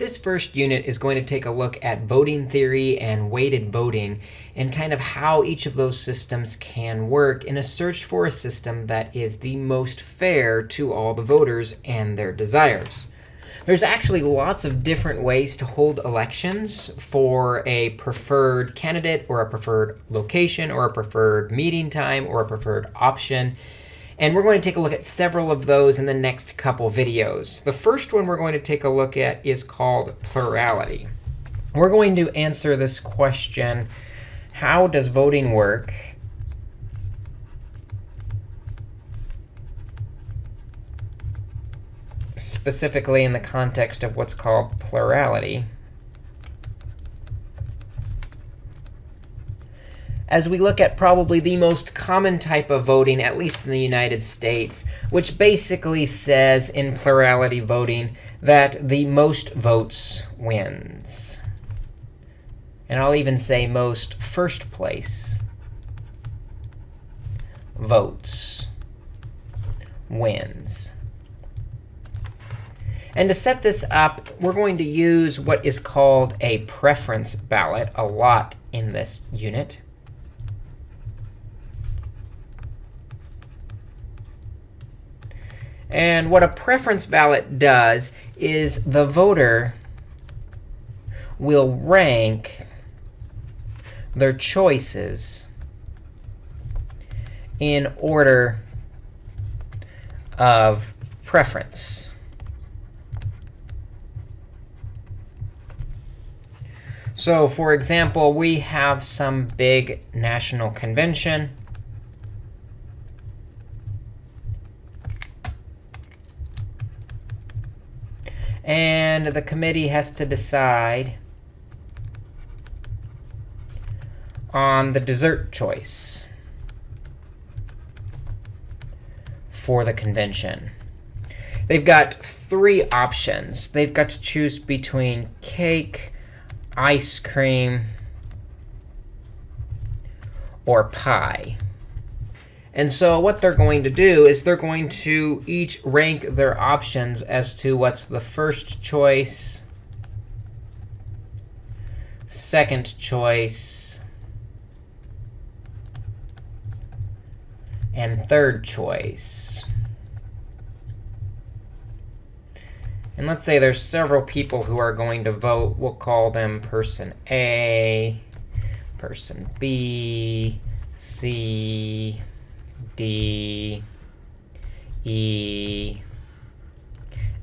This first unit is going to take a look at voting theory and weighted voting and kind of how each of those systems can work in a search for a system that is the most fair to all the voters and their desires. There's actually lots of different ways to hold elections for a preferred candidate or a preferred location or a preferred meeting time or a preferred option. And we're going to take a look at several of those in the next couple videos. The first one we're going to take a look at is called plurality. We're going to answer this question, how does voting work? Specifically in the context of what's called plurality. As we look at probably the most common type of voting, at least in the United States, which basically says in plurality voting that the most votes wins. And I'll even say most first place votes wins. And to set this up, we're going to use what is called a preference ballot a lot in this unit. And what a preference ballot does is the voter will rank their choices in order of preference. So for example, we have some big national convention. And the committee has to decide on the dessert choice for the convention. They've got three options. They've got to choose between cake, ice cream, or pie. And so what they're going to do is they're going to each rank their options as to what's the first choice, second choice, and third choice. And let's say there's several people who are going to vote. We'll call them person A, person B, C, D, E,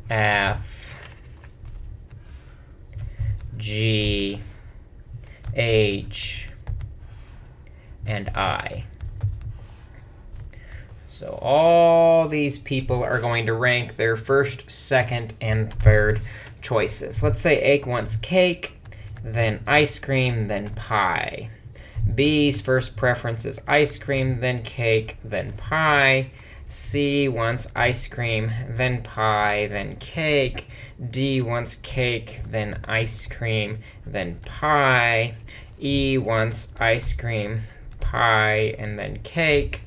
F, G, H, and I. So all these people are going to rank their first, second, and third choices. Let's say A wants cake, then ice cream, then pie. B's first preference is ice cream, then cake, then pie. C wants ice cream, then pie, then cake. D wants cake, then ice cream, then pie. E wants ice cream, pie, and then cake.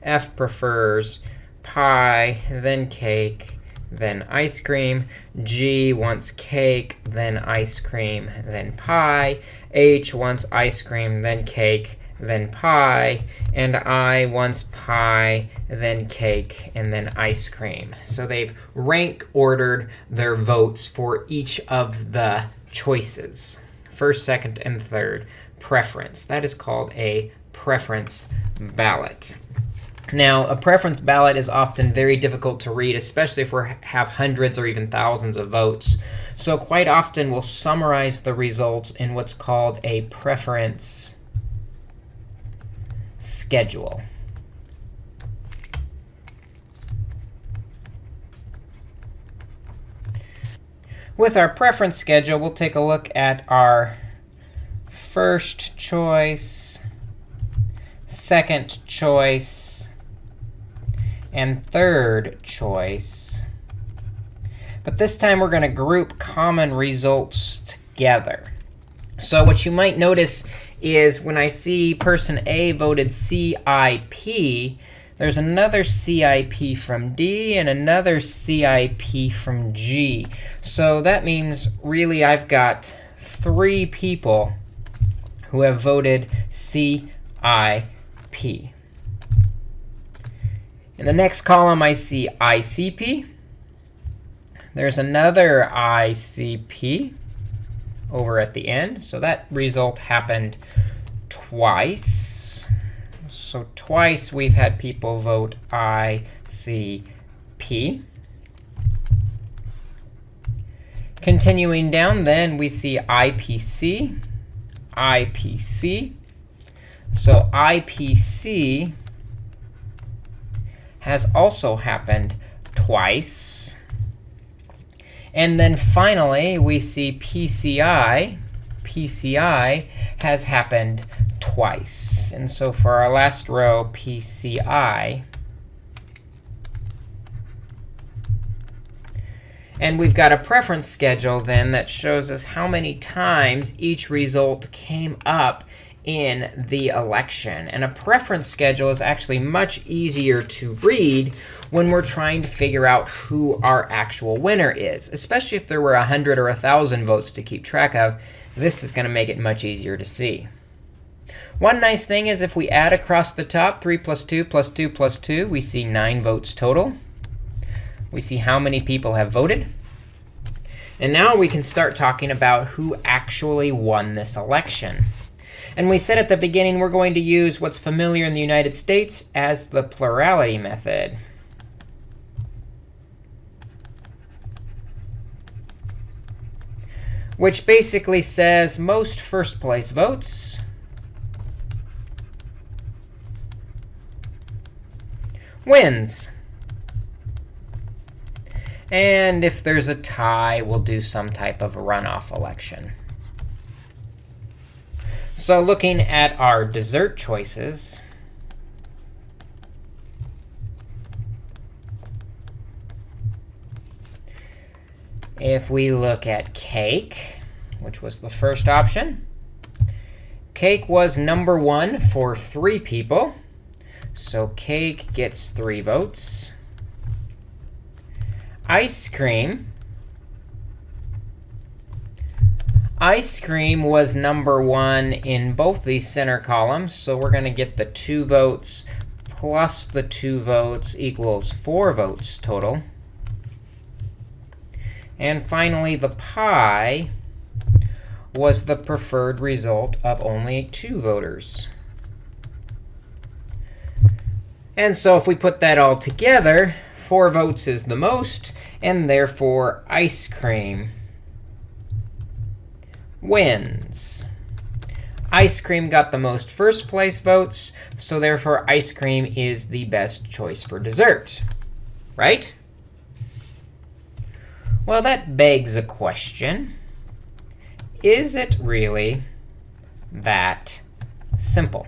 F prefers pie, then cake, then ice cream. G wants cake, then ice cream, then pie. H wants ice cream, then cake, then pie. And I wants pie, then cake, and then ice cream. So they've rank ordered their votes for each of the choices. First, second, and third preference. That is called a preference ballot. Now, a preference ballot is often very difficult to read, especially if we have hundreds or even thousands of votes. So quite often, we'll summarize the results in what's called a preference schedule. With our preference schedule, we'll take a look at our first choice, second choice, and third choice. But this time, we're going to group common results together. So what you might notice is when I see person A voted CIP, there's another CIP from D and another CIP from G. So that means really I've got three people who have voted CIP. In the next column, I see ICP. There's another ICP over at the end. So that result happened twice. So twice we've had people vote ICP. Continuing down, then we see IPC, IPC. So IPC has also happened twice. And then finally, we see PCI. PCI has happened twice. And so for our last row, PCI, And we've got a preference schedule then that shows us how many times each result came up in the election. And a preference schedule is actually much easier to read when we're trying to figure out who our actual winner is, especially if there were 100 or 1,000 votes to keep track of. This is going to make it much easier to see. One nice thing is if we add across the top 3 plus 2 plus 2 plus 2, we see 9 votes total. We see how many people have voted. And now we can start talking about who actually won this election. And we said at the beginning we're going to use what's familiar in the United States as the plurality method. Which basically says most first place votes wins. And if there's a tie, we'll do some type of runoff election. So looking at our dessert choices, if we look at cake, which was the first option, cake was number one for three people. So cake gets three votes. Ice cream Ice cream was number one in both these center columns. So we're going to get the 2 votes plus the 2 votes equals 4 votes total. And finally, the pie was the preferred result of only 2 voters. And so if we put that all together, 4 votes is the most, and therefore ice cream wins. Ice cream got the most first place votes, so therefore ice cream is the best choice for dessert, right? Well, that begs a question. Is it really that simple?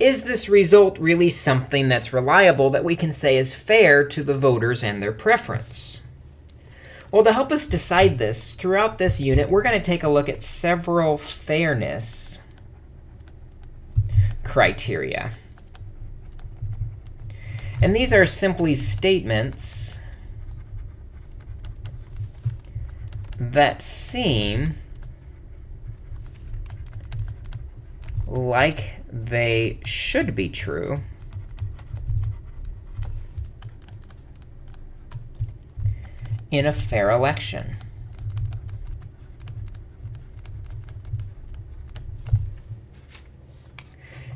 Is this result really something that's reliable that we can say is fair to the voters and their preference? Well, to help us decide this, throughout this unit, we're going to take a look at several fairness criteria. And these are simply statements that seem like they should be true in a fair election.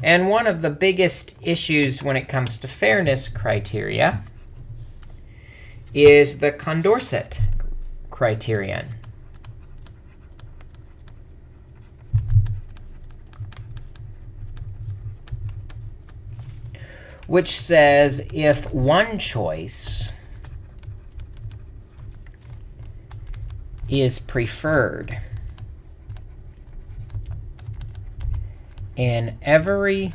And one of the biggest issues when it comes to fairness criteria is the Condorcet criterion. which says if one choice is preferred in every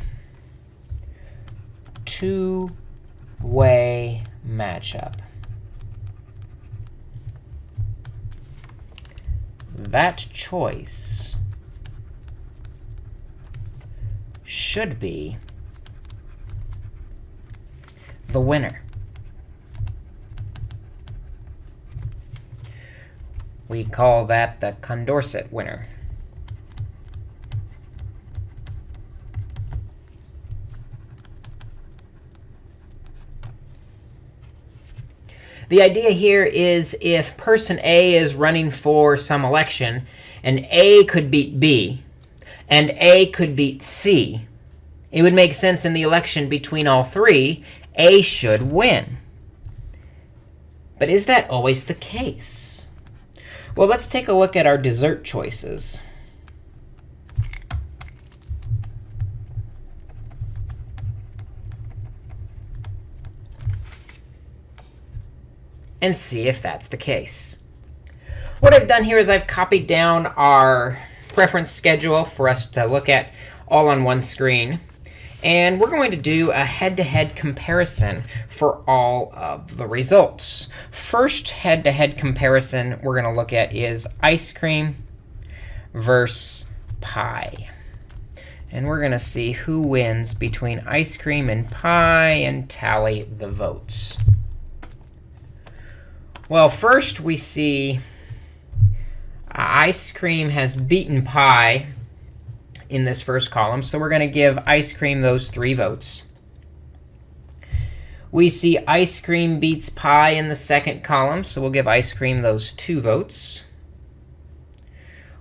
two-way matchup. That choice should be the winner. We call that the Condorcet winner. The idea here is if person A is running for some election, and A could beat B, and A could beat C, it would make sense in the election between all three, A should win. But is that always the case? Well, let's take a look at our dessert choices. and see if that's the case. What I've done here is I've copied down our preference schedule for us to look at all on one screen. And we're going to do a head-to-head -head comparison for all of the results. First head-to-head -head comparison we're going to look at is ice cream versus pie. And we're going to see who wins between ice cream and pie and tally the votes. Well, first we see uh, ice cream has beaten pie in this first column. So we're going to give ice cream those three votes. We see ice cream beats pie in the second column. So we'll give ice cream those two votes.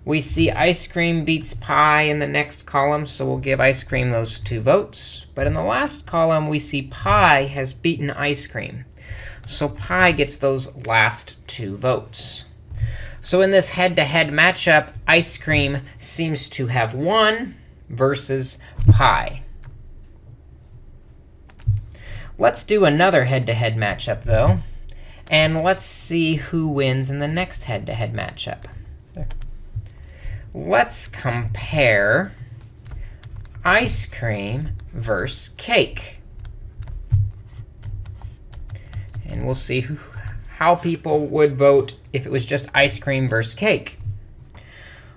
We see ice cream beats pie in the next column. So we'll give ice cream those two votes. But in the last column, we see pie has beaten ice cream. So pie gets those last two votes. So in this head-to-head -head matchup, ice cream seems to have won versus pie. Let's do another head-to-head -head matchup, though. And let's see who wins in the next head-to-head -head matchup. Let's compare ice cream versus cake. And we'll see who, how people would vote if it was just ice cream versus cake.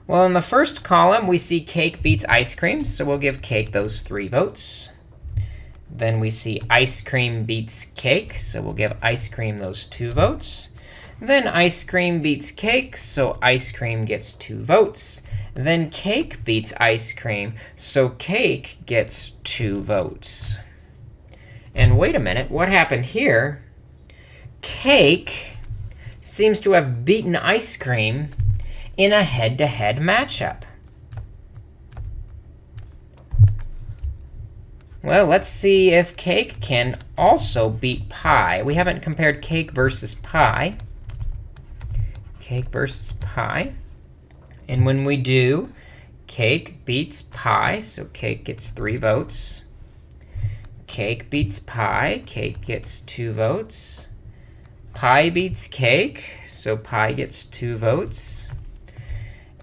Well, in the first column, we see cake beats ice cream. So we'll give cake those three votes. Then we see ice cream beats cake. So we'll give ice cream those two votes. Then ice cream beats cake. So ice cream gets two votes. Then cake beats ice cream. So cake gets two votes. And wait a minute. What happened here cake seems to have beaten ice cream in a head-to-head -head matchup. Well, let's see if cake can also beat pie. We haven't compared cake versus pie. Cake versus pie. And when we do, cake beats pie, so cake gets three votes. Cake beats pie, cake gets two votes. Pie beats cake, so pie gets two votes.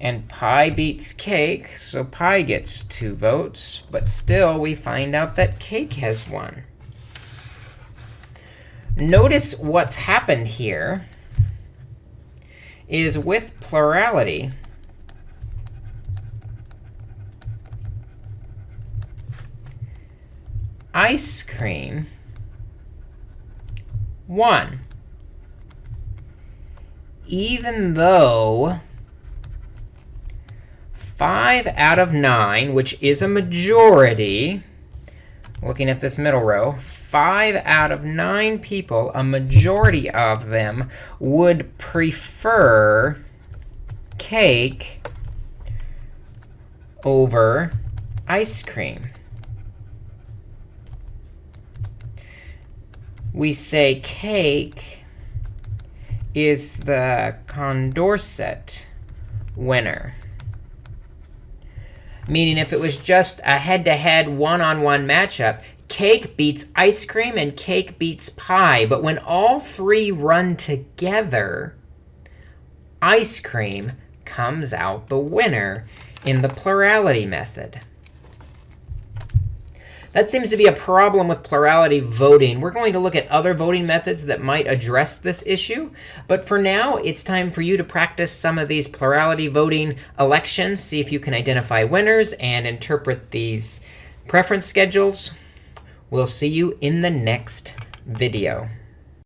And pie beats cake, so pie gets two votes. But still, we find out that cake has won. Notice what's happened here is with plurality, ice cream won even though 5 out of 9, which is a majority, looking at this middle row, 5 out of 9 people, a majority of them, would prefer cake over ice cream. We say cake is the Condorcet winner. Meaning if it was just a head-to-head one-on-one matchup, cake beats ice cream and cake beats pie. But when all three run together, ice cream comes out the winner in the plurality method. That seems to be a problem with plurality voting. We're going to look at other voting methods that might address this issue. But for now, it's time for you to practice some of these plurality voting elections, see if you can identify winners and interpret these preference schedules. We'll see you in the next video.